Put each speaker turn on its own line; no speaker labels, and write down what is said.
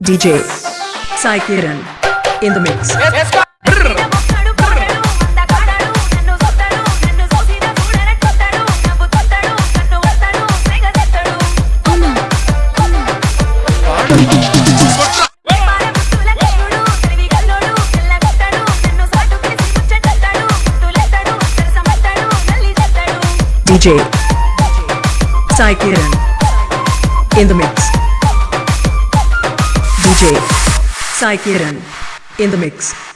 DJ Sai Kiran in the mix.
మొక్కడు పాడడు అందగాడడు నన్ను సొత్తడు నన్ను సోసిన చూడన కొత్తడు నవ్వు తొత్తడు కన్ను వత్తడు సెగ తెత్తడు పారముత్తుల కరుడు తరివి గల్లోడు తెల్లగొత్తడు నన్ను సాటు కేసి ముచ్చటెత్తడు ముత్తులెత్తడు సరసమత్తడు నల్లి తెత్తడు
DJ Sai Kiran in the mix. DJ in the mix.